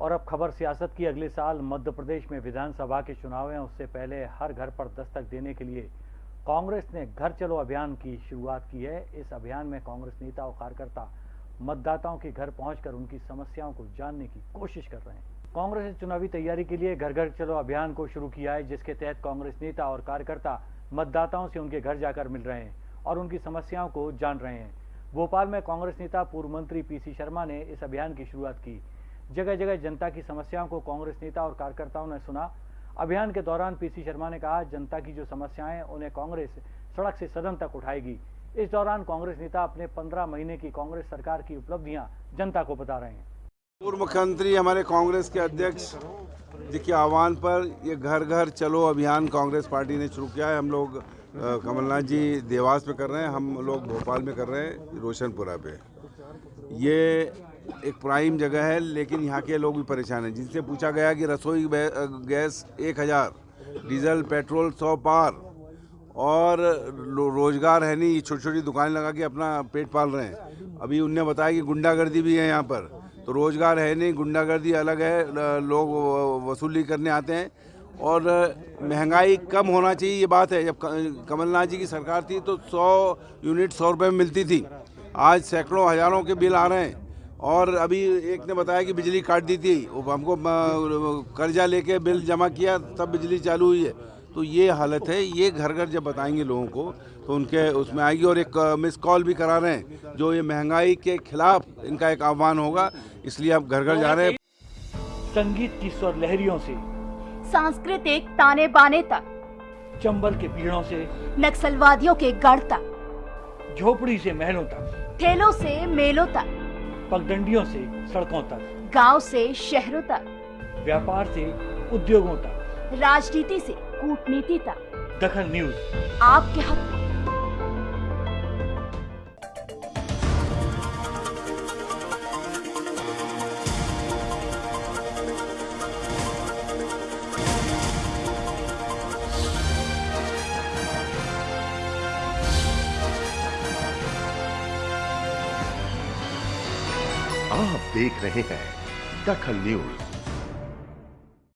और अब खबर सियासत की। अगले साल मध्य प्रदेश में विधानसभा के चुनाव हैं। उससे पहले हर घर पर दस्तक देने के लिए कांग्रेस ने घर चलो अभियान की शुरुआत की है। इस अभियान में कांग्रेस नेता और कार्यकर्ता मतदाताओं के घर पहुंचकर उनकी समस्याओं को जानने की कोशिश कर रहे हैं। कांग्रेस ने चुनावी तैयारी के लिए घर घर चलो अभियान को शुरू किया है, जिसके तहत कांग्रेस नेता और कार्यकर्ता मतदाताओं से उनके घर जाकर मिल रहे हैं और उनकी समस्याओं को जान रहे हैं। भोपाल में कांग्रेस नेता पूर्व मंत्री पीसी शर्मा ने इस अभियान की शुरुआत की। जगह जगह जनता की समस्याओं को कांग्रेस नेता और कार्यकर्ताओं ने सुना। अभियान के दौरान पीसी शर्मा ने कहा, जनता की जो समस्याएँ उन्हें कांग्रेस सड़क से सदन तक उठाएगी। इस दौरान कांग्रेस नेता अपने पंद्रह महीने की कांग्रेस सरकार की उपलब्धियाँ जनता को बता रहे हैं। पूर्व मुख्यमंत्री, हमारे कांग्रेस के अध्यक्ष जी के आह्वान पर ये घर घर चलो अभियान कांग्रेस पार्टी ने शुरू किया है। हम लोग कमलनाथ जी देवास में कर रहे हैं, हम लोग भोपाल में कर रहे हैं, रोशनपुरा पे। ये एक प्राइम जगह है, लेकिन यहाँ के लोग भी परेशान हैं। जिनसे पूछा गया कि रसोई गैस एक हज़ार, डीजल, पेट्रोल सौ पार, और रोज़गार है नहीं छोटी छोटी दुकान लगा के अपना पेट पाल रहे हैं। अभी उनने बताया कि गुंडागर्दी भी है यहाँ पर। तो रोज़गार है नहीं, गुंडागर्दी अलग है लोग वसूली करने आते हैं, और महँगाई कम होना चाहिए, ये बात है। जब कमलनाथ जी की सरकार थी तो 100 यूनिट सौ रुपये में मिलती थी। आज सैकड़ों हज़ारों के बिल आ रहे हैं। और अभी एक ने बताया कि बिजली काट दी थी। हमको कर्जा लेके बिल जमा किया तब बिजली चालू हुई है। तो ये हालत है। ये घर घर जब बताएँगे लोगों को तो उनके उसमें आएगी और एक मिस कॉल भी करा रहे हैं। जो ये महँगाई के खिलाफ इनका एक आह्वान होगा इसलिए आप घर घर जा रहे हैं। संगीत की स्वर लहरियों से सांस्कृतिक ताने बाने तक चंबल के पीड़ों से नक्सलवादियों के गढ़ तक झोपड़ी से महलों तक। ठेलों से मेलों तक। पगडंडियों से सड़कों तक। गाँव से शहरों तक। व्यापार से उद्योगों तक। राजनीति से कूटनीति तक। दखन न्यूज़। आपके हक। आप देख रहे हैं दखल न्यूज़।